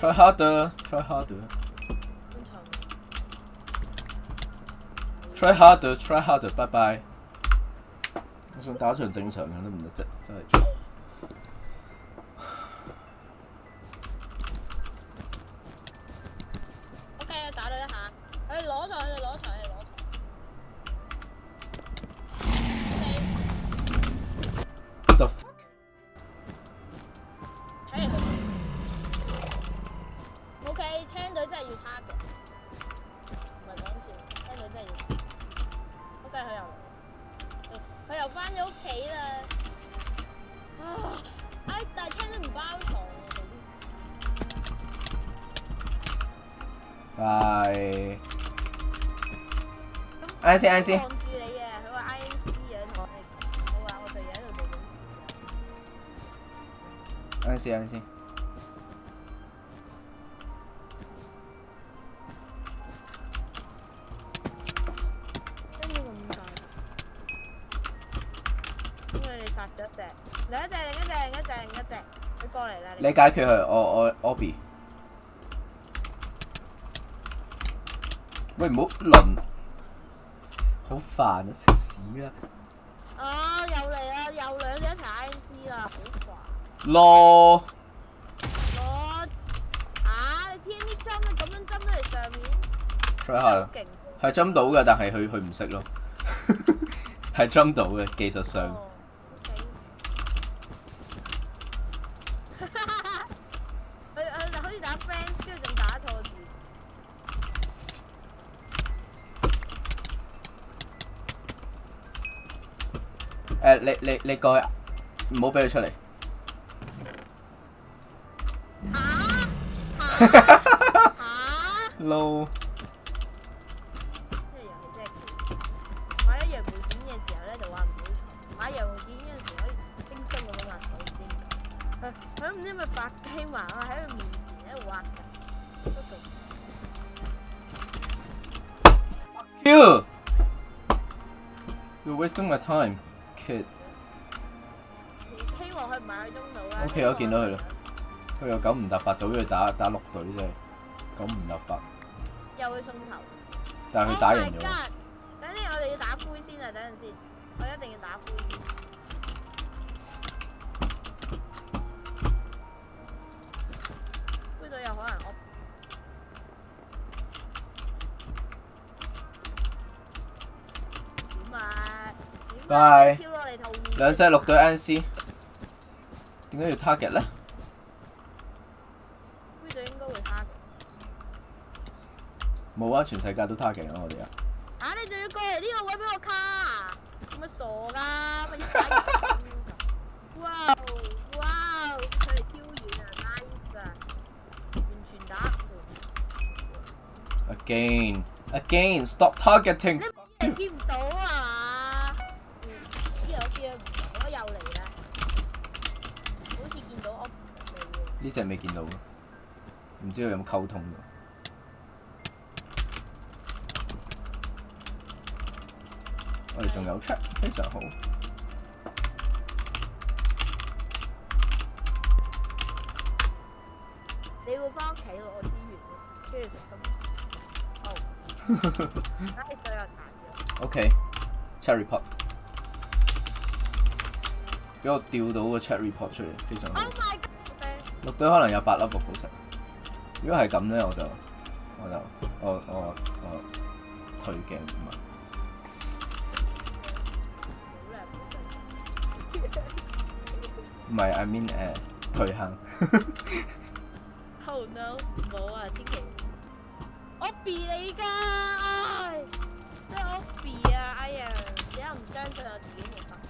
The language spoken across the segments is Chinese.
Try harder, try harder. Try harder, try harder. Bye bye. 我想打场正常的都唔得啫，真再 rồi ai xe ai xe ai xe ai xe 你解決佢，我我 Obi。喂，唔好轮，好煩啊！食屎啊！啊，又嚟啊，又兩隻一齊 I C 啦，好煩。攞，攞，啊！你添啲針啦，咁樣針嚟上面。系係？係針到嘅，但係佢佢唔識咯。係針到嘅，技術上。你你你過去，唔好俾佢出嚟。啊！No！買羊絨剪嘅時候咧，就話唔好買羊絨剪嘅時候可以輕鬆咁畫到先。白雞麻喎，喺佢面前喺度畫嘅。Fuck you！You're wasting my time. 希望佢唔喺中路啦。O K，我见到佢啦，佢又九唔搭八，早咗去打打六队啫，九唔搭八。又去送头。但系佢打人咗。等阵我哋要打灰先啊！等阵先，我一定要打灰。灰队有可能我。拜。兩隻綠隊 NC，點解要 target 咧？灰隊應該會 target。冇啊，全世界都 target 啦，我哋啊！啊，你仲要過嚟呢個位俾我卡？做乜傻㗎？哇哇，佢哋超遠啊，nice 啊，串串打。Again, again, stop targeting. 我又嚟啦，好似見到屋嚟嘅。呢只未見到，唔知佢有冇溝通。我哋仲有出，非常好。你會翻屋企攞資源㗎，跟住食咁。哦。OK，Cherry Pop。俾我釣到個 check report 出嚟，非常。好。h 队隊可能有八粒宝石。如果係咁咧，我就我就我我我退鏡唔係。唔係，I mean 誒退 h Oh no！冇啊，天氣，我避你㗎，即係我避啊，哎呀，而家唔相就，我自己唔得。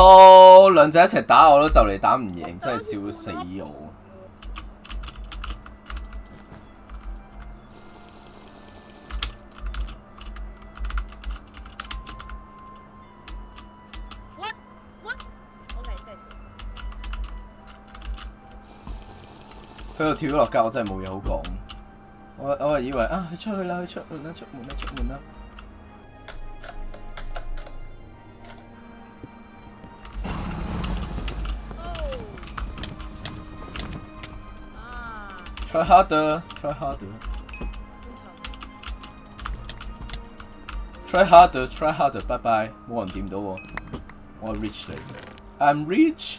多两仔一齐打我都就嚟打唔赢，真系笑死我！佢又跳咗落架，我真系冇嘢好讲。我我係以为啊，佢出去啦，佢出，唔得，唔得，唔得，唔得。Try harder. Try harder. Try harder. Try harder. Bye bye. 冇人掂到我。我 rich i am rich.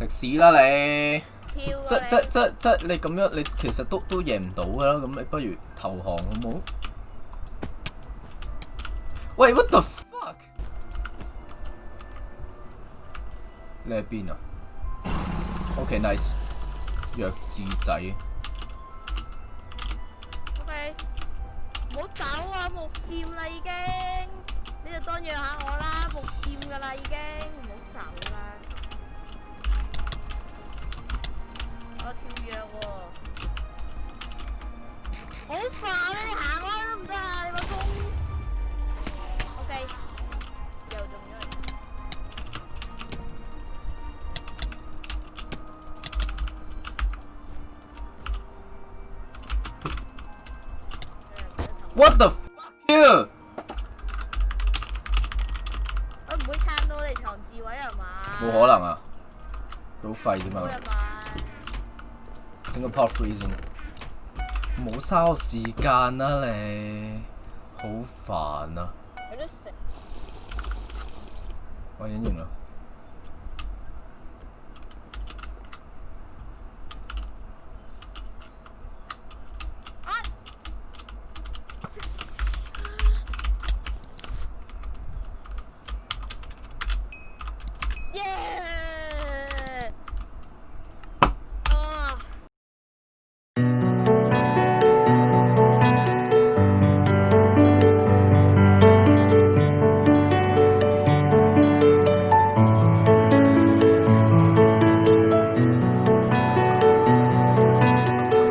食屎啦你！即即即即你咁样你其实都都赢唔到噶啦，咁你不如投降好唔好 w what the f u c k 你喺边啊 o k nice，弱智仔。OK，唔好走啊！木剑啦已经，你就当弱下我啦，木剑噶啦已经。what the fuck you？佢唔会撑到你藏自位系嘛？冇可能啊，好废啫嘛。整个 power freezing，冇嘥我时间啦你，好烦啊。我演完啦。